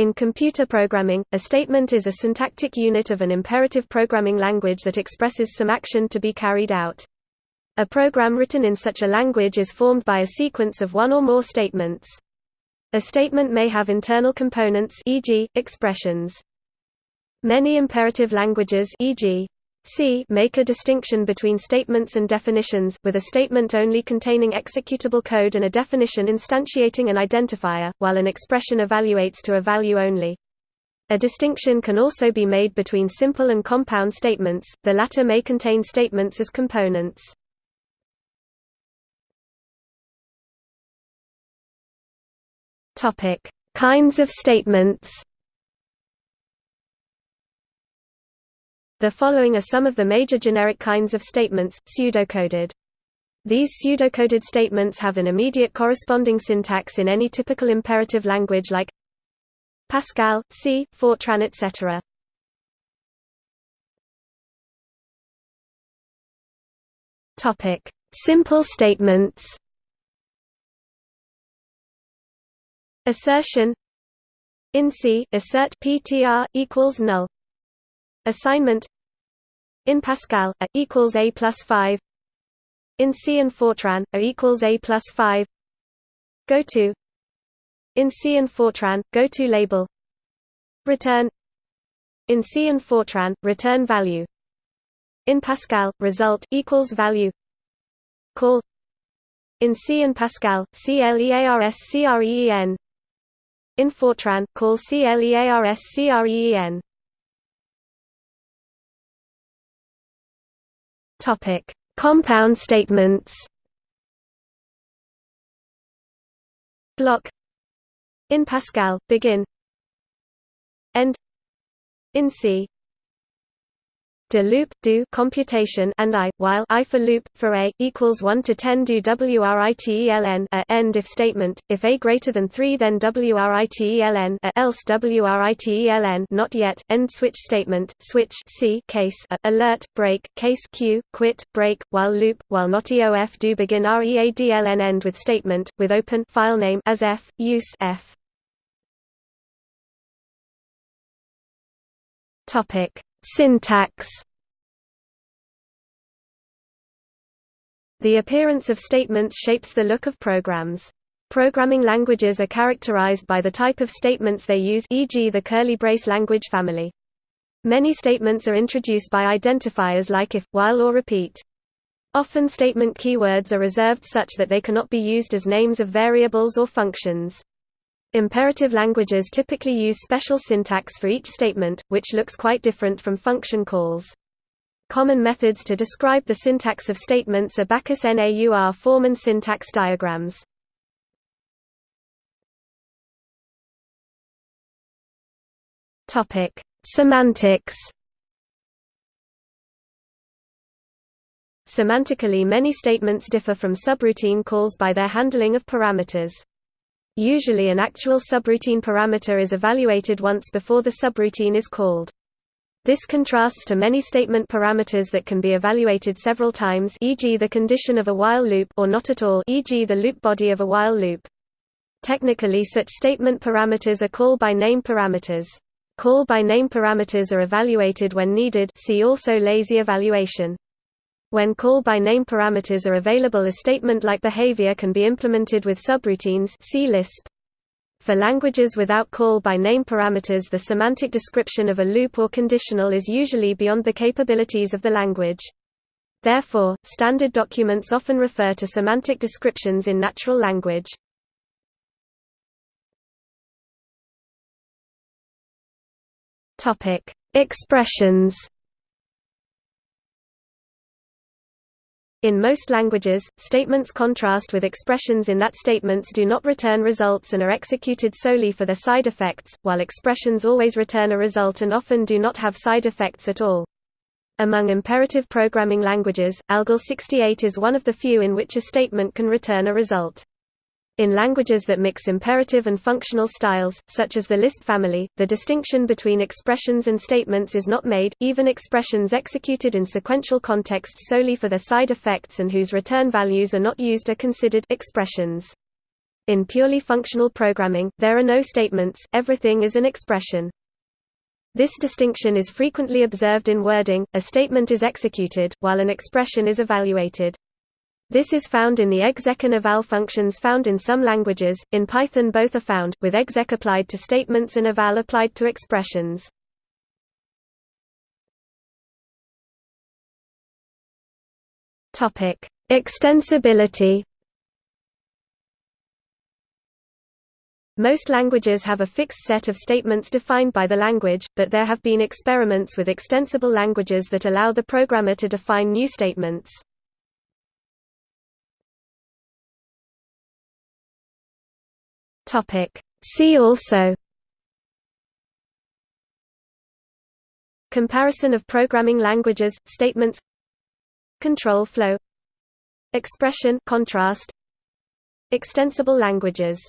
In computer programming, a statement is a syntactic unit of an imperative programming language that expresses some action to be carried out. A program written in such a language is formed by a sequence of one or more statements. A statement may have internal components e.g., expressions. Many imperative languages e.g., C make a distinction between statements and definitions with a statement only containing executable code and a definition instantiating an identifier, while an expression evaluates to a value only. A distinction can also be made between simple and compound statements, the latter may contain statements as components. Kinds of statements The following are some of the major generic kinds of statements, pseudocoded. These pseudocoded statements have an immediate corresponding syntax in any typical imperative language like Pascal, C, Fortran etc. Simple statements. Assertion in C, assert PTR equals null Assignment in Pascal, a equals a plus five. In C and Fortran, a equals a plus five. Go to. In C and Fortran, go to label. Return. In C and Fortran, return value. In Pascal, result equals value. Call. In C and Pascal, CLEARSCREEN. In Fortran, call CLEARSCREEN. Topic: Compound statements. Block. In Pascal. Begin. End. In C de loop do computation and i while i for loop for a equals 1 to 10 do writeln a end if statement if a greater than 3 then writeln a else writeln not yet end switch statement switch c case a, alert break case q quit break while loop while not eof do begin readln end with statement with open file name as f use f. Topic Syntax The appearance of statements shapes the look of programs. Programming languages are characterized by the type of statements they use e.g. the curly brace language family. Many statements are introduced by identifiers like if, while or repeat. Often statement keywords are reserved such that they cannot be used as names of variables or functions. Imperative languages typically use special syntax for each statement, which looks quite different from function calls. Common methods to describe the syntax of statements are Backus NAUR form and syntax diagrams. Topic: Semantics. Semantically many statements differ from subroutine calls by their handling of parameters. Usually an actual subroutine parameter is evaluated once before the subroutine is called. This contrasts to many statement parameters that can be evaluated several times e.g. the condition of a while loop or not at all e.g. the loop body of a while loop. Technically such statement parameters are call by name parameters. Call by name parameters are evaluated when needed see also lazy evaluation. When call-by-name parameters are available a statement-like behavior can be implemented with subroutines see Lisp. For languages without call-by-name parameters the semantic description of a loop or conditional is usually beyond the capabilities of the language. Therefore, standard documents often refer to semantic descriptions in natural language. Expressions In most languages, statements contrast with expressions in that statements do not return results and are executed solely for their side effects, while expressions always return a result and often do not have side effects at all. Among imperative programming languages, ALGOL 68 is one of the few in which a statement can return a result. In languages that mix imperative and functional styles, such as the Lisp family, the distinction between expressions and statements is not made, even expressions executed in sequential contexts solely for their side effects and whose return values are not used are considered expressions. In purely functional programming, there are no statements, everything is an expression. This distinction is frequently observed in wording, a statement is executed, while an expression is evaluated. This is found in the exec and eval functions found in some languages, in Python both are found, with exec applied to statements and eval applied to expressions. Extensibility Most languages have a fixed set of statements defined by the language, but there have been experiments with extensible languages that allow the programmer to define new statements. See also Comparison of programming languages, statements Control flow Expression contrast Extensible languages